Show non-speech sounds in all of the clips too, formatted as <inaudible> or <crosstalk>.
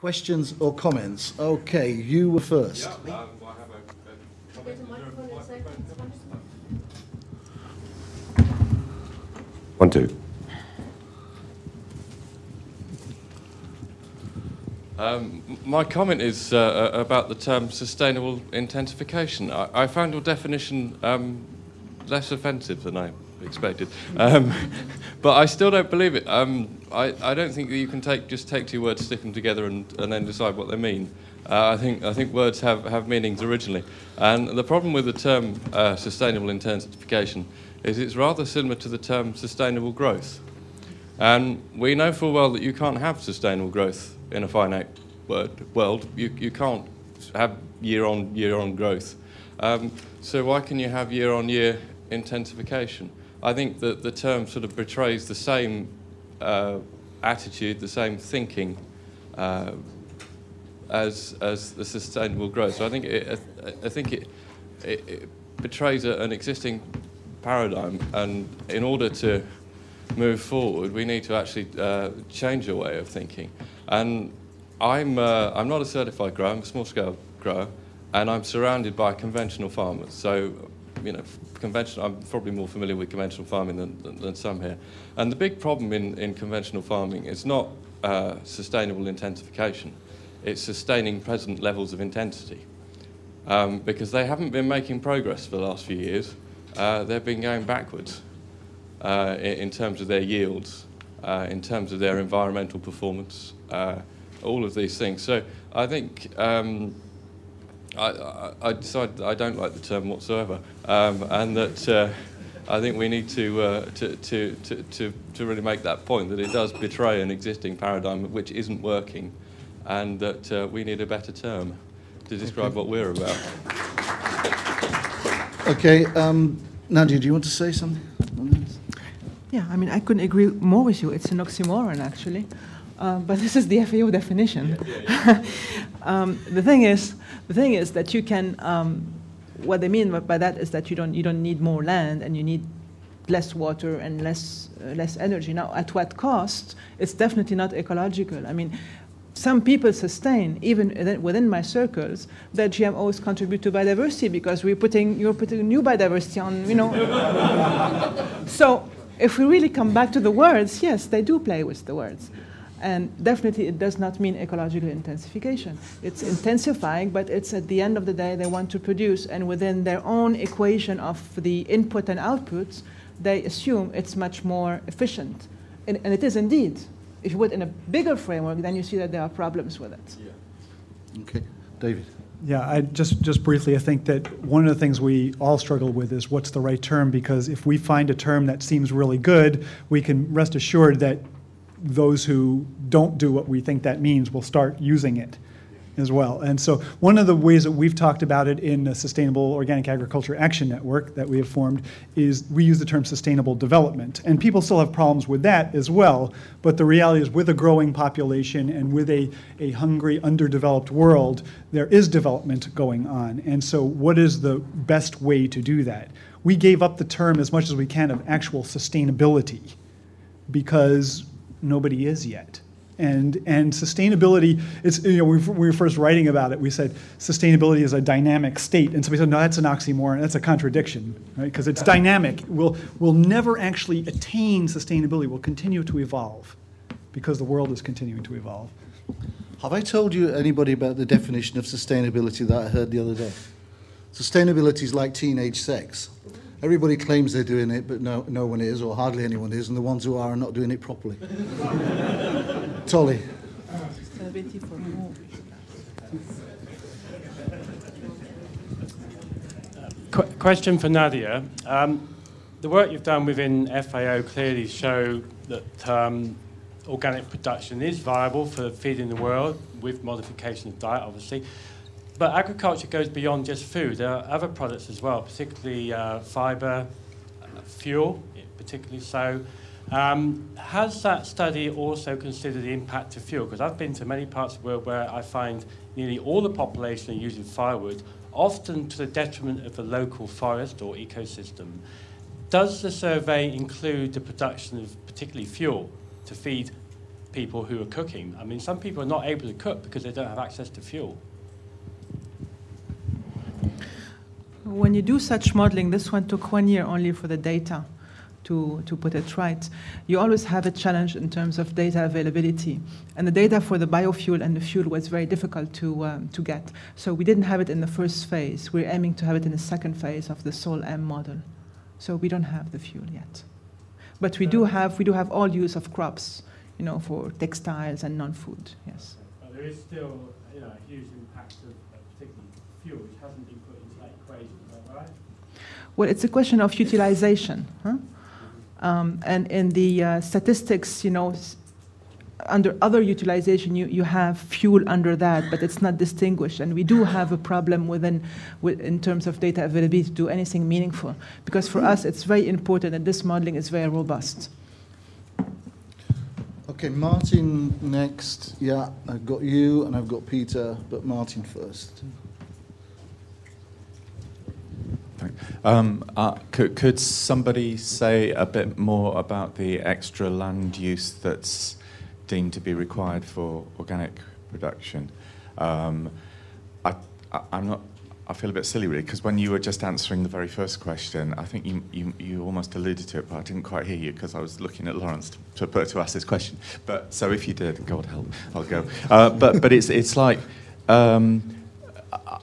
Questions or comments? Okay, you were first. Yeah, um, I a, a Get a microphone in a second. One, two. Um, my comment is uh, uh, about the term sustainable intensification. I, I found your definition um, less offensive than I expected, um, <laughs> but I still don't believe it. Um, I, I don't think that you can take just take two words, stick them together, and, and then decide what they mean. Uh, I think I think words have, have meanings originally, and the problem with the term uh, sustainable intensification is it's rather similar to the term sustainable growth. And we know full well that you can't have sustainable growth in a finite word, world. You, you can't have year on year on growth. Um, so why can you have year on year intensification? I think that the term sort of betrays the same uh, attitude, the same thinking uh, as, as the sustainable growth. So I think it, I, think it, it, it betrays a, an existing paradigm, and in order to move forward, we need to actually uh, change our way of thinking. And I'm, uh, I'm not a certified grower, I'm a small scale grower, and I'm surrounded by conventional farmers. So, you know, conventional, I'm probably more familiar with conventional farming than, than, than some here. And the big problem in, in conventional farming is not uh, sustainable intensification, it's sustaining present levels of intensity. Um, because they haven't been making progress for the last few years, uh, they've been going backwards uh, in, in terms of their yields, uh, in terms of their environmental performance, uh, all of these things. So I think um, I, I, I decided I don't like the term whatsoever, um, and that uh, I think we need to, uh, to, to, to, to, to really make that point that it does betray an existing paradigm which isn't working, and that uh, we need a better term to describe what we're about. Okay, um, Nadia, do you want to say something? Yeah, I mean, I couldn't agree more with you. It's an oxymoron, actually. Uh, but this is the <laughs> FAO definition. <laughs> um, the thing is, the thing is that you can. Um, what they mean by that is that you don't you don't need more land and you need less water and less uh, less energy. Now, at what cost? It's definitely not ecological. I mean. Some people sustain, even within- within my circles, that GMOs contribute to biodiversity because we're putting, you're putting new biodiversity on, you know. <laughs> So if we really come back to the words, yes, they do play with the words. And definitely it does not mean ecological intensification. It's intensifying, but it's at the end of the day they want to produce, and within their own equation of the input and outputs, they assume it's much more efficient. And, and it is indeed. If you would, in a bigger framework, then you see that there are problems with it. Yeah. Okay, David. Yeah, I just, just briefly, I think that one of the things we all struggle with is what's the right term, because if we find a term that seems really good, we can rest assured that those who don't do what we think that means will start using it as well. And so one of the ways that we've talked about it in the Sustainable Organic Agriculture Action Network that we have formed is we use the term sustainable development. And people still have problems with that as well, but the reality is with a growing population and with a, a hungry, underdeveloped world, there is development going on. And so what is the best way to do that? We gave up the term as much as we can of actual sustainability because nobody is yet. And, and sustainability, it's, you know, we we were first writing about it, we said sustainability is a dynamic state. And somebody said, no, that's an oxymoron, that's a contradiction, right? Because it's dynamic. We'll, we'll never actually attain sustainability, we'll continue to evolve because the world is continuing to evolve. Have I told you anybody about the definition of sustainability that I heard the other day? Sustainability is like teenage sex. Everybody claims they're doing it, but no, no one is, or hardly anyone is, and the ones who are are not doing it properly. <laughs> Tolly. Sustainability for more. Qu- question for Nadia. Um, the work you've done within FAO clearly show that um, organic production is viable for feeding the world with modification of diet, obviously. But agriculture goes beyond just food. There are other products as well, particularly uh, fibre, uh, fuel, particularly so. Um, has that study also considered the impact of fuel? Because I've been to many parts of the world where I find nearly all the population are using firewood, often to the detriment of the local forest or ecosystem. Does the survey include the production of particularly fuel to feed people who are cooking. I mean, some people are not able to cook because they don't have access to fuel. When you do such modeling, this one took one year only for the data to, to put it right. You always have a challenge in terms of data availability. And the data for the biofuel and the fuel was very difficult to, um, to get. So we didn't have it in the first phase. We're aiming to have it in the second phase of the SOL-m model. So we don't have the fuel yet. But we do have, we do have all use of crops, you know, for textiles and non-food, yes. But there is still you know, a huge impact of uh, particularly fuel, which hasn't been put into that equation, is that right? Well, it's a question of utilization. Huh? Um, and in the uh, statistics, you know, under other utilization, you, you have fuel under that, but it's not distinguished. And we do have a problem within, with, in terms of data availability to do anything meaningful. Because for us, it's very important that this modeling is very robust. Okay, Martin next. Yeah, I've got you and I've got Peter, but Martin first. Um, uh, could, could somebody say a bit more about the extra land use that's deemed to be required for organic production? Um, I, I, I'm not. I feel a bit silly really because when you were just answering the very first question, I think you, you, you almost alluded to it, but I didn't quite hear you because I was looking at Lawrence to, to, to ask this question. But so if you did, God help, I'll go. Uh, but but it's it's like. Um,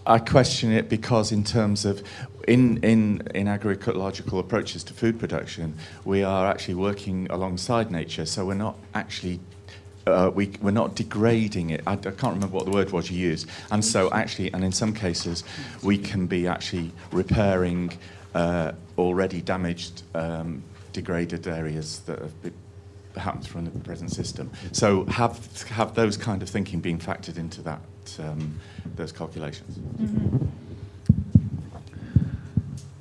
I question it because, in terms of in, in, in agroecological approaches to food production, we are actually working alongside nature. So we're not actually uh, we, we're not degrading it. I, I can't remember what the word was you used. And so actually, and in some cases, we can be actually repairing uh, already damaged, um, degraded areas that have been perhaps from the present system. So have have those kind of thinking being factored into that um, those calculations?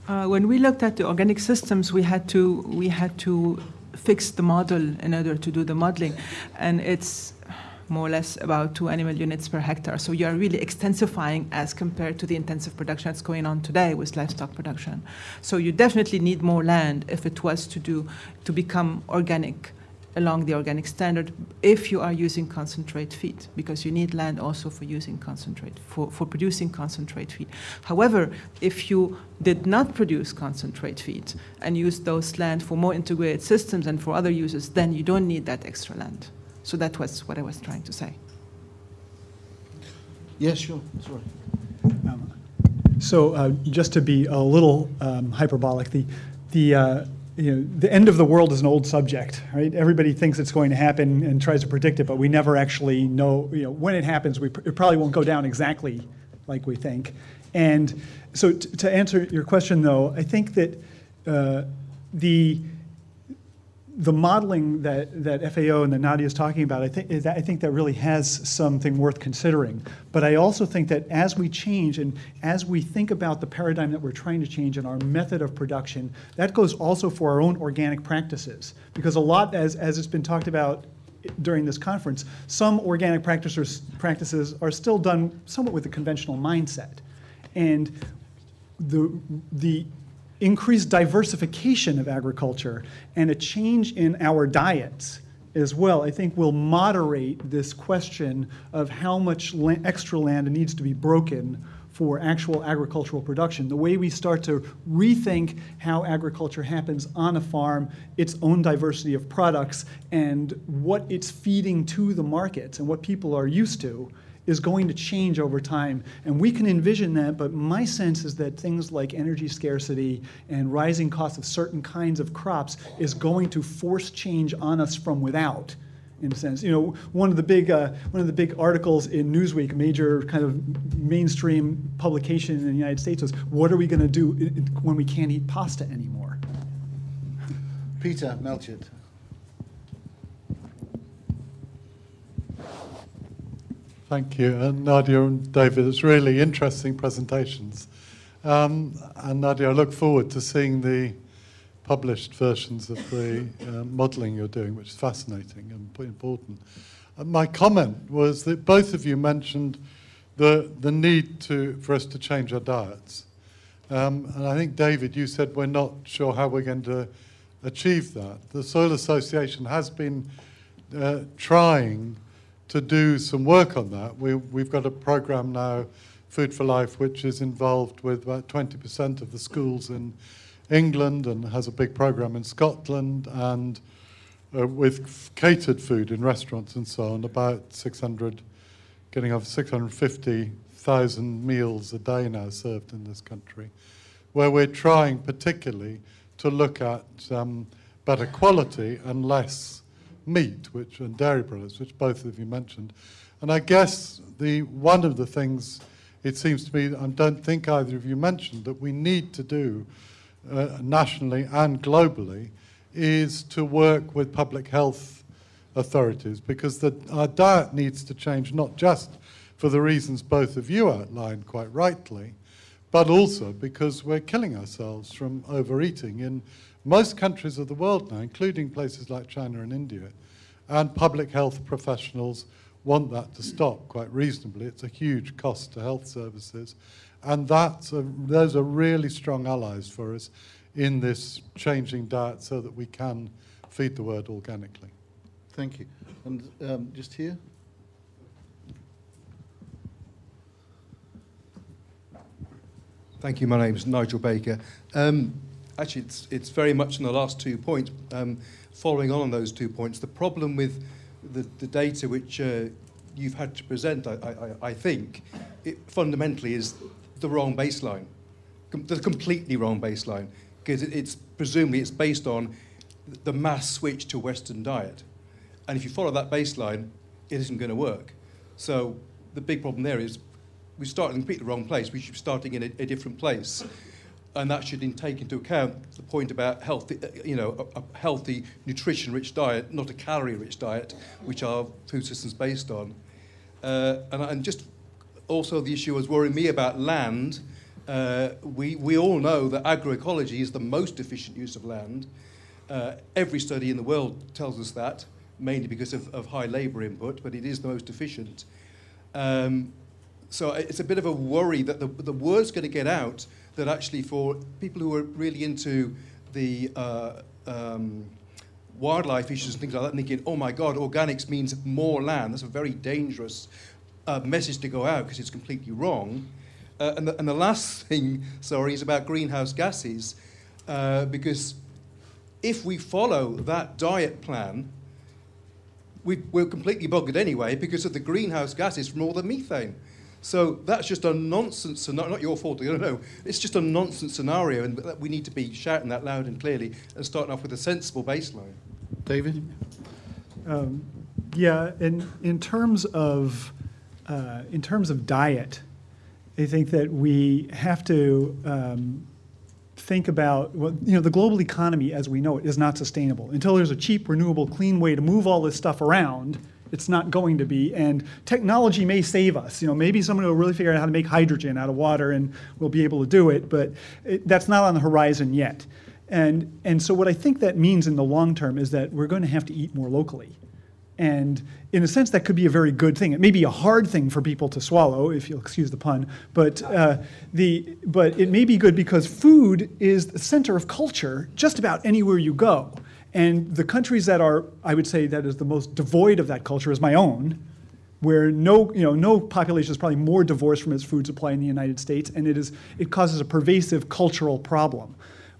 Uh, when we looked at the organic systems, we had to we had to fix the model in order to do the modeling, and it's more or less about two animal units per hectare. So you are really extensifying as compared to the intensive production that's going on today with livestock production. So you definitely need more land if it was to do to become organic along the organic standard if you are using concentrate feed because you need land also for using concentrate for, for producing concentrate feed however if you did not produce concentrate feed and use those land for more integrated systems and for other uses then you don't need that extra land so that was what i was trying to say Yes, sure. Sorry. Um, So uh, just to be a little um, hyperbolic, the, the, uh, you know, the end of the world is an old subject, right? Everybody thinks it's going to happen and tries to predict it, but we never actually know, you know, when it happens, we, it probably won't go down exactly like we think. And so to answer your question, though, I think that uh, the, the modeling that, that FAO and that Nadia is talking about, I think, that, I think that really has something worth considering. But I also think that as we change and as we think about the paradigm that we're trying to change and our method of production, that goes also for our own organic practices. Because a lot, as, as it's been talked about during this conference, some organic practices, practices are still done somewhat with a conventional mindset. And the, the increased diversification of agriculture and a change in our diets as well, I think will moderate this question of how much la- extra land needs to be broken for actual agricultural production. The way we start to rethink how agriculture happens on a farm, its own diversity of products, and what it's feeding to the markets and what people are used to is going to change over time. And we can envision that, but my sense is that things like energy scarcity and rising costs of certain kinds of crops is going to force change on us from without. In a sense, you know, one of the big uh, one of the big articles in Newsweek, major kind of mainstream publication in the United States, was "What are we going to do when we can't eat pasta anymore?" Peter Melchett. Thank you. And Nadia and David, it's really interesting presentations. Um, and Nadia, I look forward to seeing the published versions of the uh, modelling you're doing, which is fascinating and important. Uh, my comment was that both of you mentioned the, the need to, for us to change our diets. Um, and I think, David, you said we're not sure how we're going to achieve that. The Soil Association has been uh, trying to do some work on that. We, we've got a program now, Food for Life, which is involved with about 20% of the schools in England and has a big program in Scotland and uh, with catered food in restaurants and so on, about 600, getting over 650,000 meals a day now served in this country, where we're trying particularly to look at um, better quality and less meat, which and dairy products, which both of you mentioned. And I guess the one of the things it seems to me, I don't think either of you mentioned, that we need to do uh, nationally and globally is to work with public health authorities because the, our diet needs to change not just for the reasons both of you outlined quite rightly, but also because we're killing ourselves from overeating in most countries of the world now, including places like China and India. And public health professionals want that to stop quite reasonably. It's a huge cost to health services. And that's a, those are really strong allies for us in this changing diet so that we can feed the world organically. Thank you. And um, just here? Thank you. My name is Nigel Baker. Um, actually, it's, it's very much in the last two points. Um, following on on those two points, the problem with the, the data which uh, you've had to present, I, I, I think, it fundamentally is the wrong baseline, Com- the completely wrong baseline, because it, it's presumably it's based on the mass switch to Western diet, and if you follow that baseline, it isn't going to work. So the big problem there is we start in completely the wrong place. We should be starting in a, a different place. And that should take into account the point about healthy, uh, you know, a, a healthy, nutrition-rich diet, not a calorie-rich diet, which our food system's based on. Uh, and, and just also the issue was worrying me about land. Uh, we, we all know that agroecology is the most efficient use of land. Uh, every study in the world tells us that, mainly because of, of high labour input, but it is the most efficient. Um, so it's a bit of a worry that the, the word's going to get out that actually for people who are really into the uh, um, wildlife issues and things like that, thinking, oh my God, organics means more land. That's a very dangerous uh, message to go out because it's completely wrong. Uh, and, the, and the last <laughs> thing, sorry, is about greenhouse gases, uh, because if we follow that diet plan, we, we're completely buggered anyway because of the greenhouse gases from all the methane. So that's just a nonsense scenario. Not your fault, I don't know. It's just a nonsense scenario, and we need to be shouting that loud and clearly and starting off with a sensible baseline. David? Um, yeah, in, in terms of uh, in terms of diet, I think that we have to um, think about well, you know the global economy as we know it is not sustainable until there's a cheap, renewable, clean way to move all this stuff around. It's not going to be, and technology may save us. You know, maybe someone will really figure out how to make hydrogen out of water, and we'll be able to do it. But it, that's not on the horizon yet. And and so what I think that means in the long term is that we're going to have to eat more locally. And in a sense, that could be a very good thing. It may be a hard thing for people to swallow, if you'll excuse the pun, but, uh, the, but it may be good because food is the center of culture just about anywhere you go. And the countries that are, I would say, that is the most devoid of that culture is my own, where no, you know, no population is probably more divorced from its food supply in the United States, and it, is, it causes a pervasive cultural problem.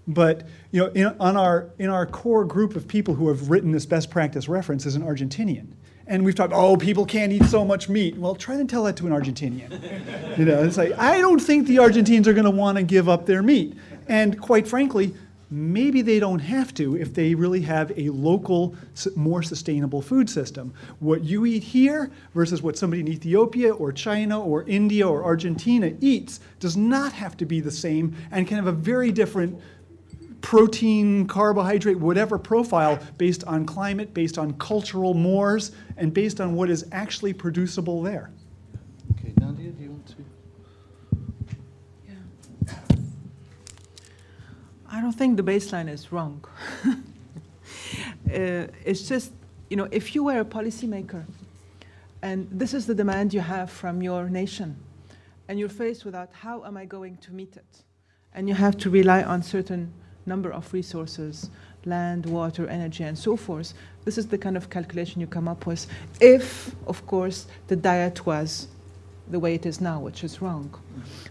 But you know, in, on our, in our core group of people who have written this best practice reference is an Argentinian. And we've talked, oh, people can't eat so much meat. Well, try and tell that to an Argentinian. you know, it's like, I don't think the Argentines are going to want to give up their meat. And quite frankly, maybe they don't have to if they really have a local, more sustainable food system. What you eat here versus what somebody in Ethiopia or China or India or Argentina eats does not have to be the same and can have a very different protein, carbohydrate, whatever profile based on climate, based on cultural mores, and based on what is actually producible there. Okay, Nadia, do you want to? I don't think the baseline is wrong. <laughs> uh, it's just, you know, if you were a policymaker and this is the demand you have from your nation, and you're faced with that, how am I going to meet it? And you have to rely on certain number of resources, land, water, energy, and so forth. This is the kind of calculation you come up with if, of course, the diet was the way it is now, which is wrong.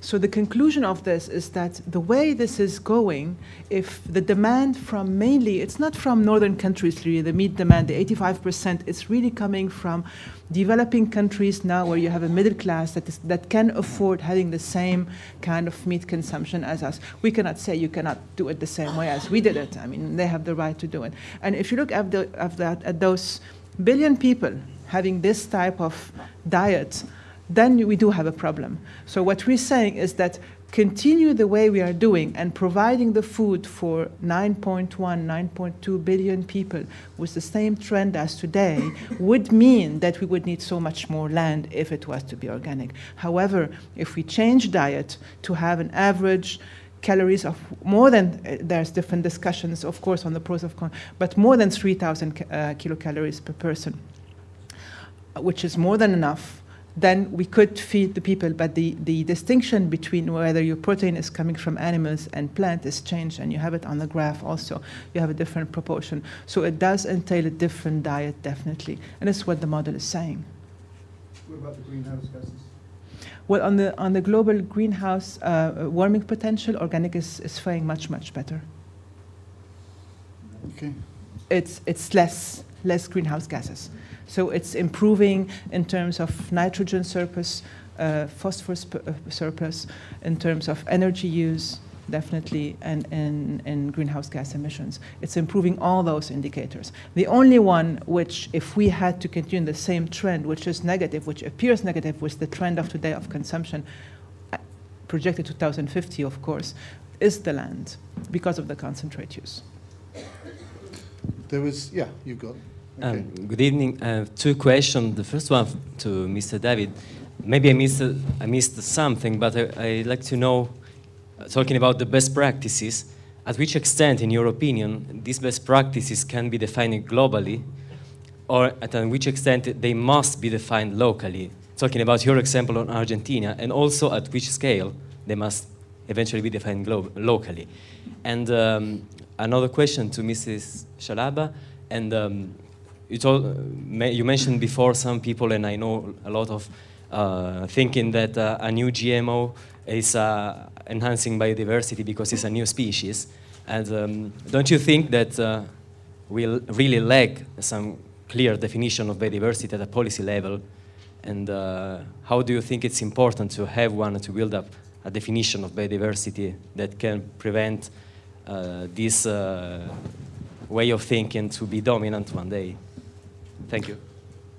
So the conclusion of this is that the way this is going, if the demand from mainly, it's not from northern countries really, the meat demand, the 85%, it's really coming from developing countries now where you have a middle class that, is, that can afford having the same kind of meat consumption as us. We cannot say you cannot do it the same way as we did it. I mean, they have the right to do it. And if you look at, the, at, that, at those billion people having this type of diet, then we do have a problem. So what we're saying is that continue the way we are doing and providing the food for 9.1, 9.2 billion people with the same trend as today would mean that we would need so much more land if it was to be organic. However, if we change diet to have an average calories of more than, uh, there's different discussions, of course, on the pros of cons, but more than 3,000 uh, kilocalories per person, which is more than enough then we could feed the people. But the, the distinction between whether your protein is coming from animals and plant is changed, and you have it on the graph also. You have a different proportion. So it does entail a different diet, definitely. And that's what the model is saying. What about the greenhouse gases? Well, on the, on the global greenhouse uh, warming potential, organic is, is faring much, much better. Okay. It's, it's less, less greenhouse gases. So it's improving in terms of nitrogen surplus, uh, phosphorus uh, surplus, in terms of energy use, definitely, and in greenhouse gas emissions. It's improving all those indicators. The only one which, if we had to continue the same trend, which is negative, which appears negative, was the trend of today of consumption, uh, projected 2050, of course, is the land because of the concentrate use. There was, yeah, you've got. Okay. Um, good evening. I have two questions. The first one to Mr. David. Maybe I missed, I missed something, but I, would like to know, uh, talking about the best practices, at which extent, in your opinion, these best practices can be defined globally, or at which extent they must be defined locally? Talking about your example on Argentina, and also at which scale they must eventually be defined locally. And um, another question to Mrs. Scialabba, and um, you, told, you mentioned before some people, and I know a lot of uh, thinking that uh, a new GMO is uh, enhancing biodiversity because it's a new species. And um, don't you think that uh, we really lack some clear definition of biodiversity at a policy level? And uh, how do you think it's important to have one to build up a definition of biodiversity that can prevent uh, this way of thinking to be dominant one day? Thank you.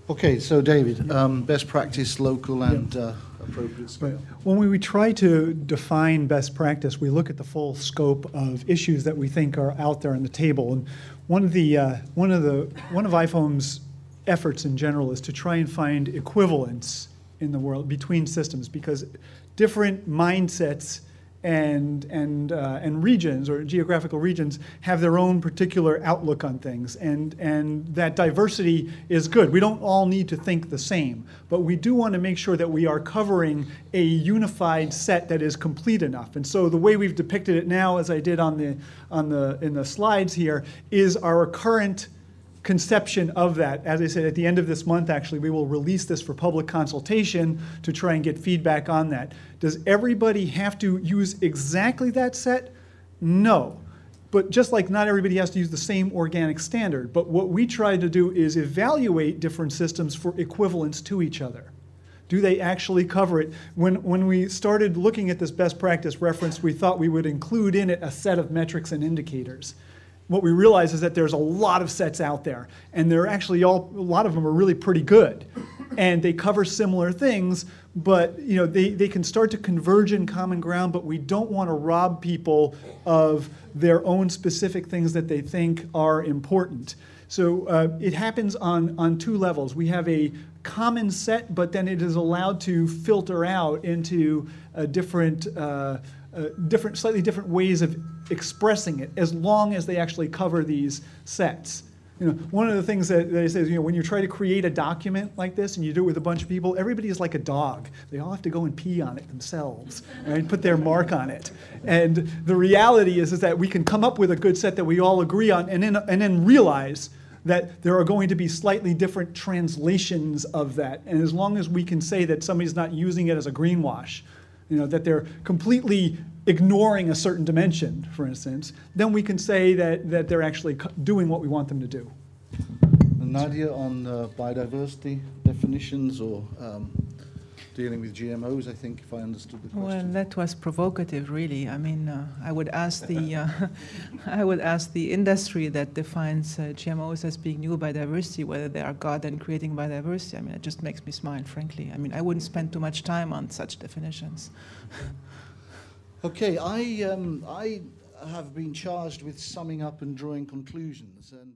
Okay, so David, um, best practice, local and uh, appropriate scale. Right. When we, we try to define best practice, we look at the full scope of issues that we think are out there on the table. And one of the uh, one of the one of IFOAM's efforts in general is to try and find equivalence in the world between systems because different mindsets and, and, uh, and regions or geographical regions have their own particular outlook on things. And, and that diversity is good. We don't all need to think the same, but we do want to make sure that we are covering a unified set that is complete enough. And so the way we've depicted it now, as I did on the, on the, in the slides here, is our current conception of that. As I said, at the end of this month, actually, we will release this for public consultation to try and get feedback on that. Does everybody have to use exactly that set? No. But just like not everybody has to use the same organic standard, but what we try to do is evaluate different systems for equivalence to each other. Do they actually cover it? When, when we started looking at this best practice reference, we thought we would include in it a set of metrics and indicators what we realize is that there's a lot of sets out there, and they're actually all, a lot of them are really pretty good. And they cover similar things, but you know, they, they can start to converge in common ground, but we don't want to rob people of their own specific things that they think are important. So uh, it happens on, on two levels. We have a common set, but then it is allowed to filter out into a different, uh, uh, different, slightly different ways of expressing it as long as they actually cover these sets. You know, one of the things that, they say is, you know, when you try to create a document like this and you do it with a bunch of people, everybody is like a dog. They all have to go and pee on it themselves, right? Put their mark on it. And the reality is, is that we can come up with a good set that we all agree on and then, and then realize that there are going to be slightly different translations of that. And as long as we can say that somebody's not using it as a greenwash, you know, that they're completely ignoring a certain dimension, for instance, then we can say that, that they're actually doing what we want them to do. Nadia, on uh, biodiversity definitions or um, dealing with GMOs, I think, if I understood the question. Well, that was provocative, really. I mean, uh, I would ask the, <laughs> uh, <laughs> I would ask the industry that defines uh, GMOs as being new biodiversity whether they are God and creating biodiversity. I mean, it just makes me smile, frankly. I mean, I wouldn't spend too much time on such definitions. <laughs> Okay, I, um, I have been charged with summing up and drawing conclusions, and